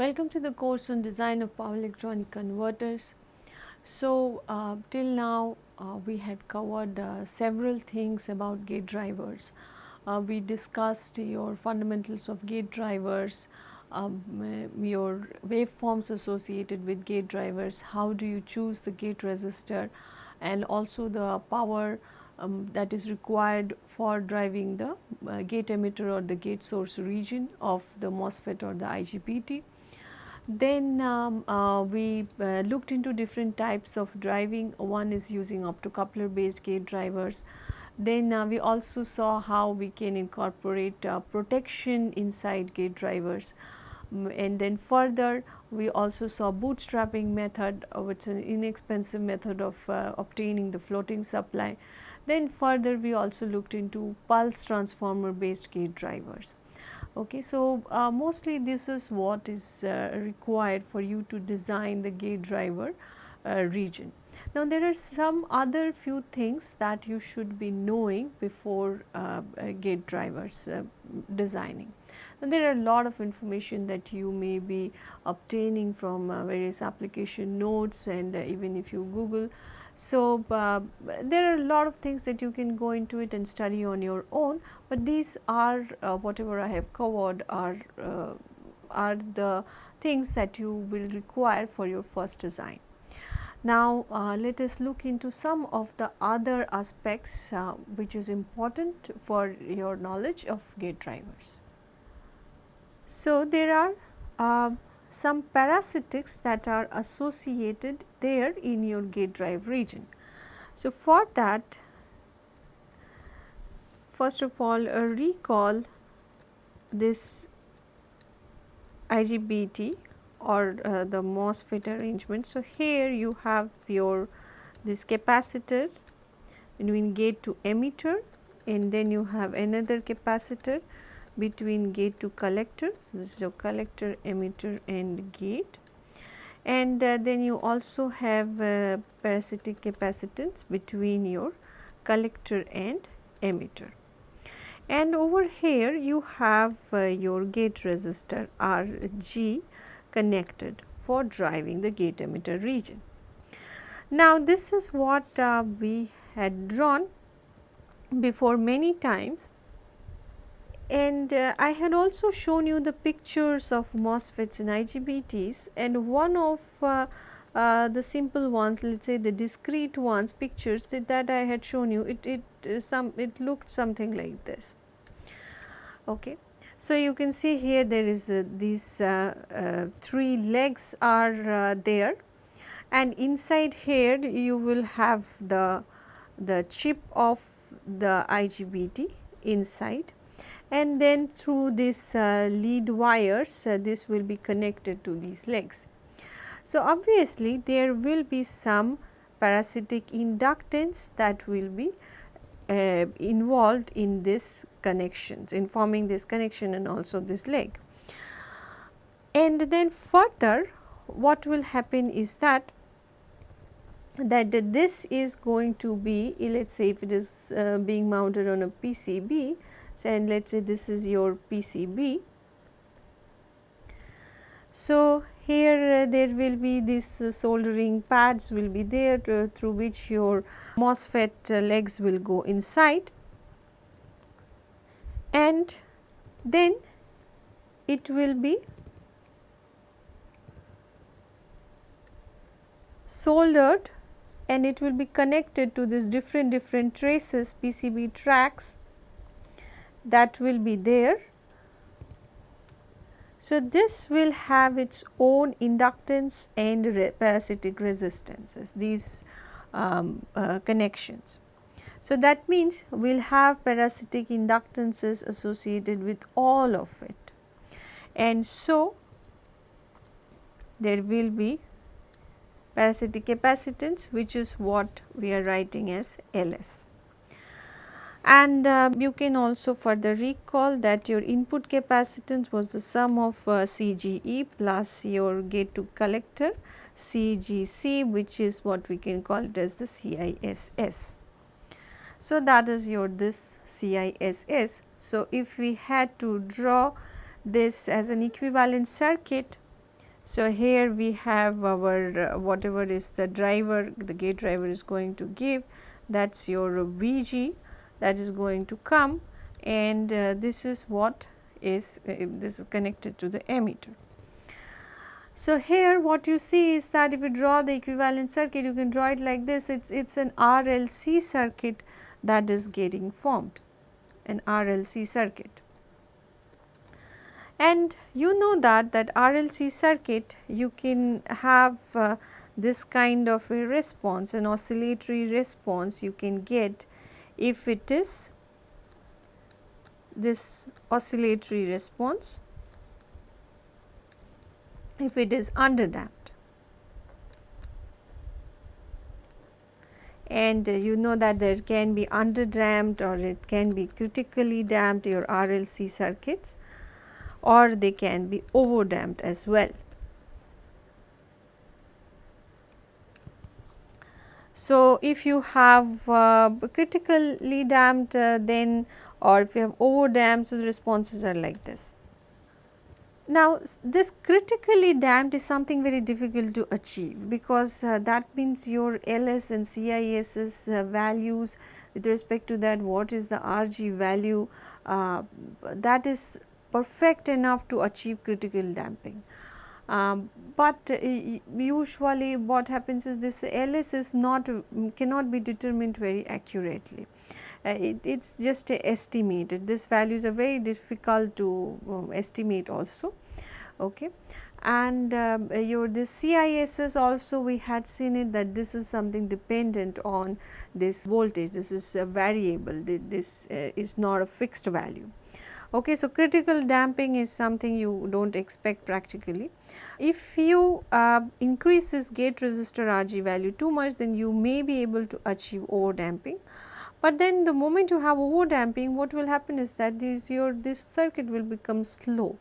Welcome to the course on design of power electronic converters. So, uh, till now uh, we had covered uh, several things about gate drivers. Uh, we discussed your fundamentals of gate drivers, um, your waveforms associated with gate drivers, how do you choose the gate resistor and also the power um, that is required for driving the uh, gate emitter or the gate source region of the MOSFET or the IGBT. Then um, uh, we uh, looked into different types of driving, one is using optocoupler based gate drivers. Then uh, we also saw how we can incorporate uh, protection inside gate drivers. And then further we also saw bootstrapping method uh, which is an inexpensive method of uh, obtaining the floating supply. Then further we also looked into pulse transformer based gate drivers. Okay, so uh, mostly this is what is uh, required for you to design the gate driver uh, region. Now there are some other few things that you should be knowing before uh, uh, gate drivers uh, designing. Now there are a lot of information that you may be obtaining from various application notes and even if you Google so, uh, there are a lot of things that you can go into it and study on your own, but these are uh, whatever I have covered are uh, are the things that you will require for your first design. Now, uh, let us look into some of the other aspects uh, which is important for your knowledge of gate drivers. So, there are uh, some parasitics that are associated there in your gate drive region. So, for that first of all uh, recall this IGBT or uh, the MOSFET arrangement. So, here you have your this capacitor between gate to emitter and then you have another capacitor between gate to collector. So, this is your collector, emitter and gate and uh, then you also have uh, parasitic capacitance between your collector and emitter. And over here you have uh, your gate resistor RG connected for driving the gate emitter region. Now, this is what uh, we had drawn before many times and uh, I had also shown you the pictures of MOSFETs and IGBTs and one of uh, uh, the simple ones let us say the discrete ones pictures that, that I had shown you it, it uh, some it looked something like this. Okay. So, you can see here there is uh, these uh, three legs are there and inside here you will have the the chip of the IGBT inside and then through this uh, lead wires uh, this will be connected to these legs. So, obviously there will be some parasitic inductance that will be uh, involved in this connections in forming this connection and also this leg. And then further what will happen is that that this is going to be let us say if it is uh, being mounted on a PCB and let us say this is your PCB. So, here uh, there will be these uh, soldering pads will be there to, through which your MOSFET uh, legs will go inside and then it will be soldered and it will be connected to these different different traces PCB tracks that will be there. So, this will have its own inductance and parasitic resistances these um, uh, connections. So, that means we will have parasitic inductances associated with all of it and so there will be parasitic capacitance which is what we are writing as LS and uh, you can also further recall that your input capacitance was the sum of uh, CGE plus your gate to collector CGC which is what we can call it as the CISS. So, that is your this CISS. So, if we had to draw this as an equivalent circuit So, here we have our uh, whatever is the driver the gate driver is going to give that is your Vg that is going to come and uh, this is what is uh, this is connected to the emitter. So, here what you see is that if you draw the equivalent circuit you can draw it like this it is it's an RLC circuit that is getting formed an RLC circuit. And you know that that RLC circuit you can have uh, this kind of a response an oscillatory response you can get if it is this oscillatory response if it is underdamped. And uh, you know that there can be underdamped or it can be critically damped your RLC circuits or they can be overdamped as well. So, if you have uh, critically damped uh, then or if you have overdamped so the responses are like this. Now, this critically damped is something very difficult to achieve because uh, that means your LS and CISS uh, values with respect to that what is the RG value uh, that is perfect enough to achieve critical damping. Um, but uh, usually what happens is this LS is not cannot be determined very accurately. Uh, it is just estimated. This values are very difficult to um, estimate also okay? And um, your this CISS also we had seen it that this is something dependent on this voltage. This is a variable. This uh, is not a fixed value Okay, so critical damping is something you do not expect practically. If you uh, increase this gate resistor RG value too much then you may be able to achieve over damping. But then the moment you have over damping what will happen is that this your this circuit will become slow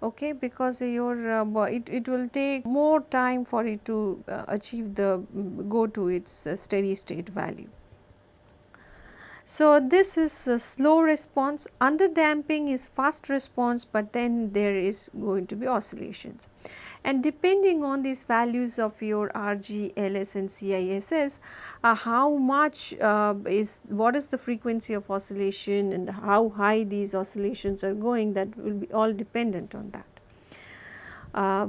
okay because your uh, it, it will take more time for it to uh, achieve the go to its uh, steady state value. So, this is a slow response, under damping is fast response, but then there is going to be oscillations. And depending on these values of your RG, LS and CISS, uh, how much uh, is, what is the frequency of oscillation and how high these oscillations are going that will be all dependent on that. Uh,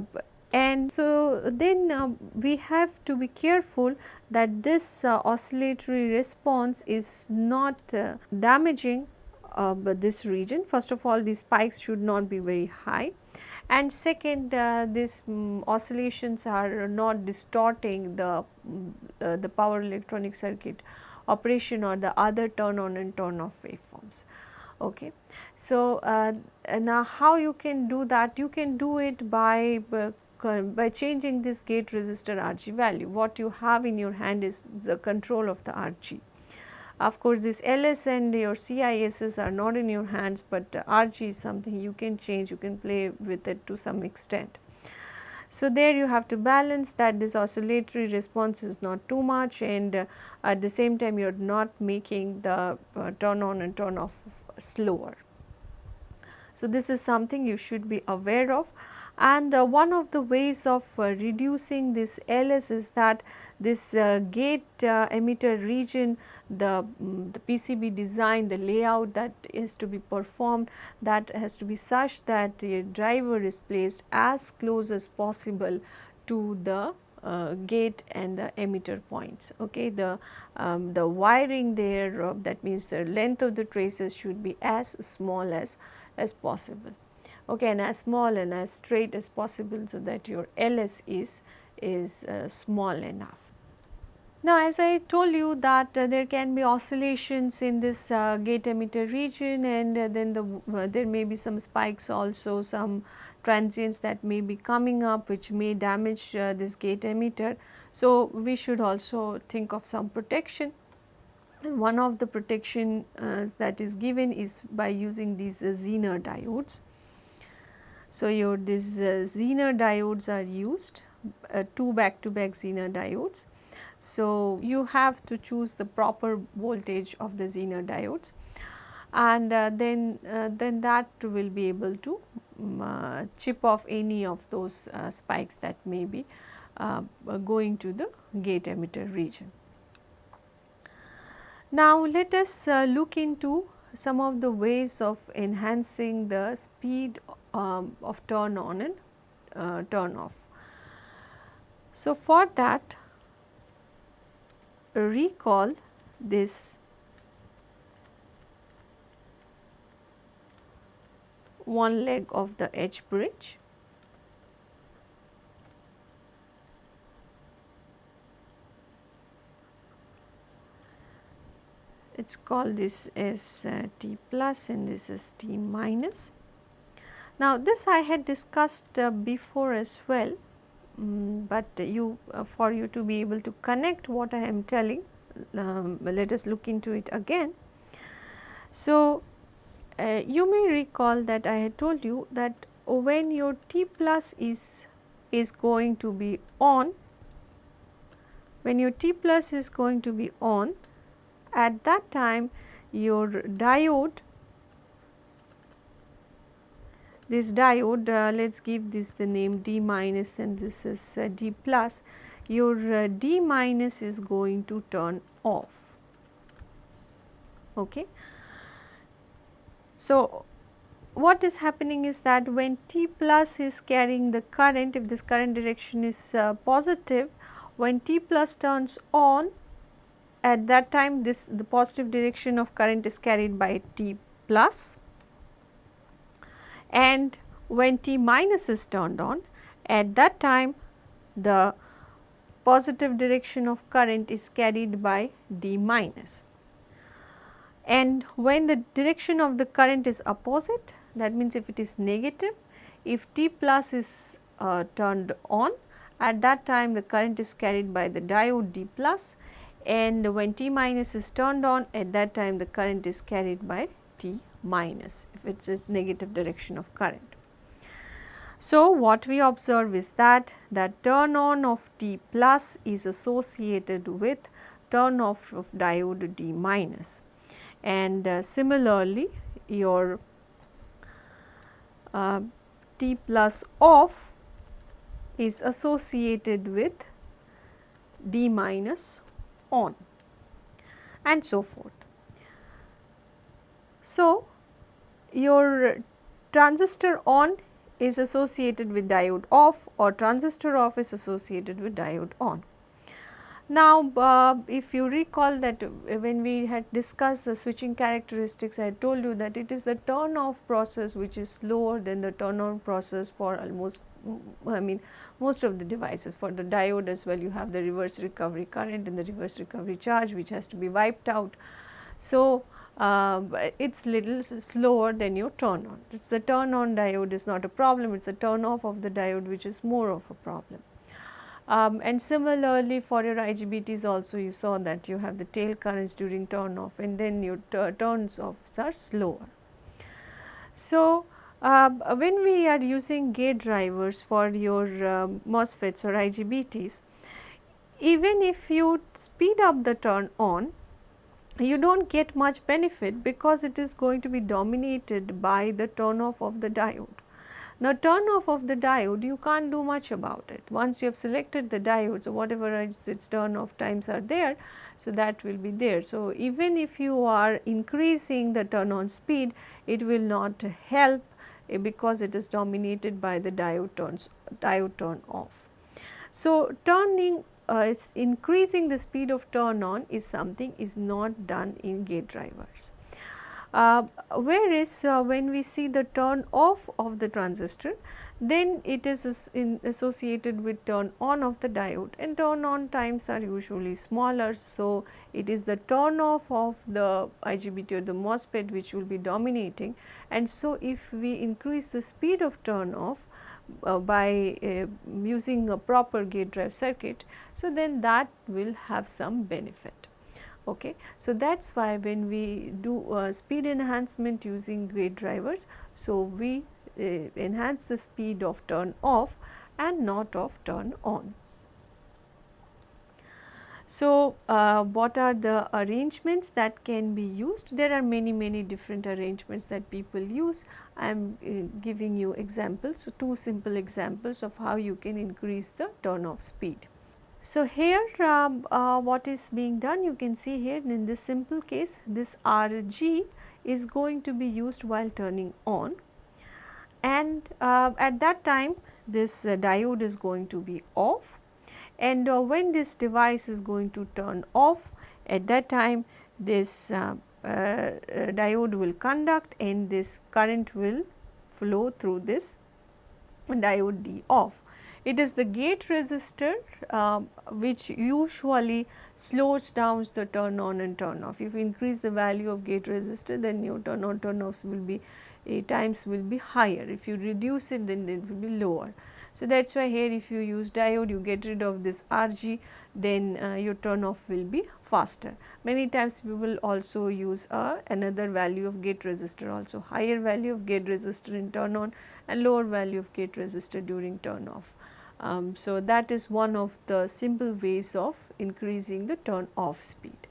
and so, then uh, we have to be careful that this uh, oscillatory response is not uh, damaging uh, this region. First of all these spikes should not be very high and second uh, these um, oscillations are not distorting the, um, the power electronic circuit operation or the other turn on and turn off waveforms. Okay. So, uh, now how you can do that? You can do it by uh, by changing this gate resistor RG value. What you have in your hand is the control of the RG. Of course, this LS and your CISS are not in your hands, but RG is something you can change, you can play with it to some extent. So, there you have to balance that this oscillatory response is not too much and uh, at the same time you are not making the uh, turn on and turn off slower. So, this is something you should be aware of and uh, one of the ways of uh, reducing this LS is that this uh, gate uh, emitter region the, um, the PCB design the layout that is to be performed that has to be such that a driver is placed as close as possible to the uh, gate and the emitter points. Okay, the um, the wiring there uh, that means the length of the traces should be as small as as possible okay, and as small and as straight as possible so that your LS is, is uh, small enough. Now, as I told you that uh, there can be oscillations in this uh, gate emitter region and uh, then the, uh, there may be some spikes also some transients that may be coming up which may damage uh, this gate emitter. So, we should also think of some protection and one of the protection that is given is by using these Zener diodes. So, your these uh, Zener diodes are used uh, two back to back Zener diodes. So, you have to choose the proper voltage of the Zener diodes and uh, then uh, then that will be able to um, chip off any of those spikes that may be going to the gate emitter region. Now, let us look into some of the ways of enhancing the speed um, of turn on and uh, turn off. So, for that recall this one leg of the H bridge it is called this as uh, T plus and this is T minus. Now, this I had discussed uh, before as well, um, but you uh, for you to be able to connect what I am telling, um, let us look into it again. So, uh, you may recall that I had told you that when your T plus is is going to be on, when your T plus is going to be on, at that time your diode this diode uh, let us give this the name D minus and this is uh, D plus your uh, D minus is going to turn off. Okay. So, what is happening is that when T plus is carrying the current if this current direction is uh, positive when T plus turns on at that time this the positive direction of current is carried by T plus and when T minus is turned on at that time the positive direction of current is carried by D minus. And when the direction of the current is opposite that means if it is negative if T plus is uh, turned on at that time the current is carried by the diode D plus and when T minus is turned on at that time the current is carried by T minus if it is negative direction of current. So, what we observe is that that turn on of T plus is associated with turn off of diode D minus and uh, similarly your uh, T plus off is associated with D minus on and so forth. So, your transistor on is associated with diode off or transistor off is associated with diode on. Now, uh, if you recall that when we had discussed the switching characteristics, I told you that it is the turn off process which is slower than the turn on process for almost I mean most of the devices for the diode as well you have the reverse recovery current and the reverse recovery charge which has to be wiped out. So, uh, it is little slower than your turn on. It's the turn on diode is not a problem, it is the turn off of the diode which is more of a problem. Um, and similarly for your IGBTs also you saw that you have the tail currents during turn off and then your turns offs are slower. So, uh, when we are using gate drivers for your uh, MOSFETs or IGBTs, even if you speed up the turn on, you do not get much benefit because it is going to be dominated by the turn off of the diode. Now, turn off of the diode you can't do much about it. Once you have selected the diode, so whatever its, its turn off times are there, so that will be there. So, even if you are increasing the turn on speed, it will not help eh, because it is dominated by the diode turns diode turn off. So, turning uh, increasing the speed of turn on is something is not done in gate drivers. Uh, whereas uh, when we see the turn off of the transistor then it is associated with turn on of the diode and turn on times are usually smaller. So, it is the turn off of the IGBT or the MOSFET which will be dominating and so if we increase the speed of turn off by uh, using a proper gate drive circuit, so then that will have some benefit. Okay. So, that is why when we do uh, speed enhancement using gate drivers, so we uh, enhance the speed of turn off and not of turn on. So, uh, what are the arrangements that can be used? There are many many different arrangements that people use. I am uh, giving you examples, so two simple examples of how you can increase the turn off speed. So, here um, uh, what is being done you can see here in this simple case this RG is going to be used while turning on and uh, at that time this diode is going to be off and uh, when this device is going to turn off at that time this uh, uh, diode will conduct and this current will flow through this diode D off. It is the gate resistor uh, which usually slows down the turn on and turn off. If you increase the value of gate resistor then your turn on turn offs will be a times will be higher. If you reduce it then it will be lower. So, that is why here if you use diode you get rid of this RG then uh, your turn off will be faster. Many times we will also use uh, another value of gate resistor also higher value of gate resistor in turn on and lower value of gate resistor during turn off. Um, so, that is one of the simple ways of increasing the turn off speed.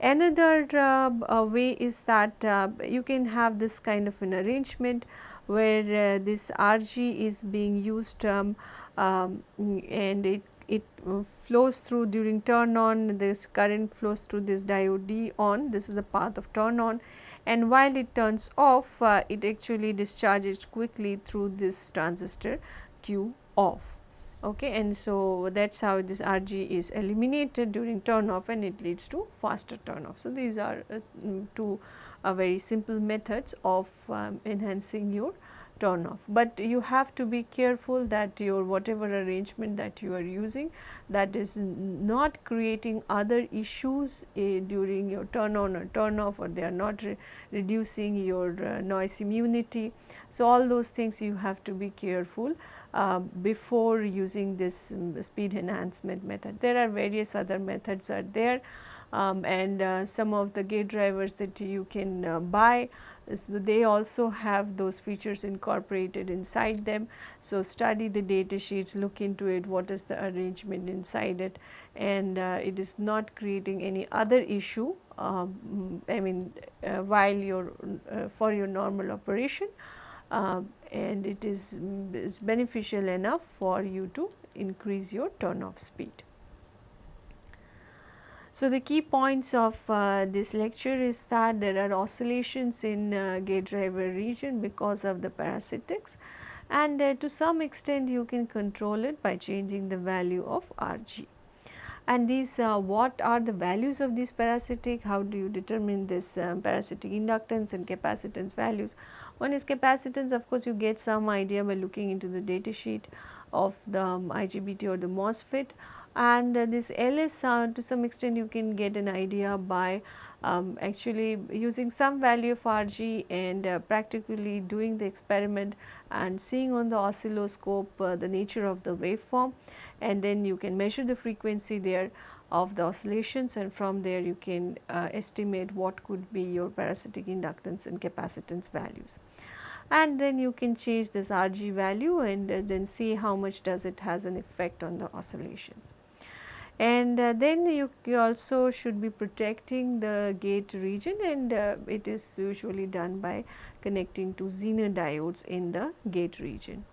Another uh, uh, way is that uh, you can have this kind of an arrangement where uh, this RG is being used um, um, and it, it flows through during turn on this current flows through this diode D on this is the path of turn on and while it turns off uh, it actually discharges quickly through this transistor Q off okay and so that is how this RG is eliminated during turn off and it leads to faster turn off. So, these are uh, two uh, very simple methods of um, enhancing your turn off, but you have to be careful that your whatever arrangement that you are using that is not creating other issues uh, during your turn on or turn off or they are not re reducing your uh, noise immunity. So, all those things you have to be careful uh, before using this um, speed enhancement method. There are various other methods are there um, and uh, some of the gate drivers that you can uh, buy so they also have those features incorporated inside them. So, study the data sheets, look into it, what is the arrangement inside it and uh, it is not creating any other issue um, I mean uh, while your uh, for your normal operation uh, and it is, is beneficial enough for you to increase your turn off speed. So, the key points of uh, this lecture is that there are oscillations in uh, gate driver region because of the parasitics and uh, to some extent you can control it by changing the value of RG. And these uh, what are the values of these parasitic, how do you determine this um, parasitic inductance and capacitance values. One is capacitance of course you get some idea by looking into the data sheet of the um, IGBT or the MOSFET and uh, this LS uh, to some extent you can get an idea by um, actually using some value of RG and uh, practically doing the experiment and seeing on the oscilloscope uh, the nature of the waveform and then you can measure the frequency there of the oscillations and from there you can uh, estimate what could be your parasitic inductance and capacitance values. And then you can change this RG value and uh, then see how much does it has an effect on the oscillations and uh, then you, you, also should be protecting the gate region and uh, it is usually done by connecting to Zener diodes in the gate region.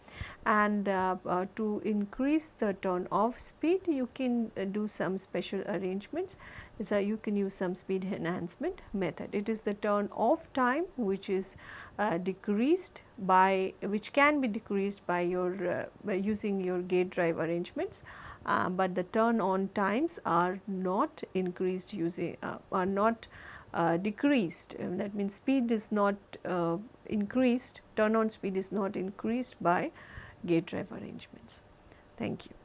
And uh, uh to increase the turn off speed you can uh, do some special arrangements so you can use some speed enhancement method. It is the turn off time which is uh, decreased by which can be decreased by your by using your gate drive arrangements uh, but the turn on times are not increased using uh, are not uh, decreased uh, that means speed is not uh, increased turn on speed is not increased by gate drive arrangements. Thank you.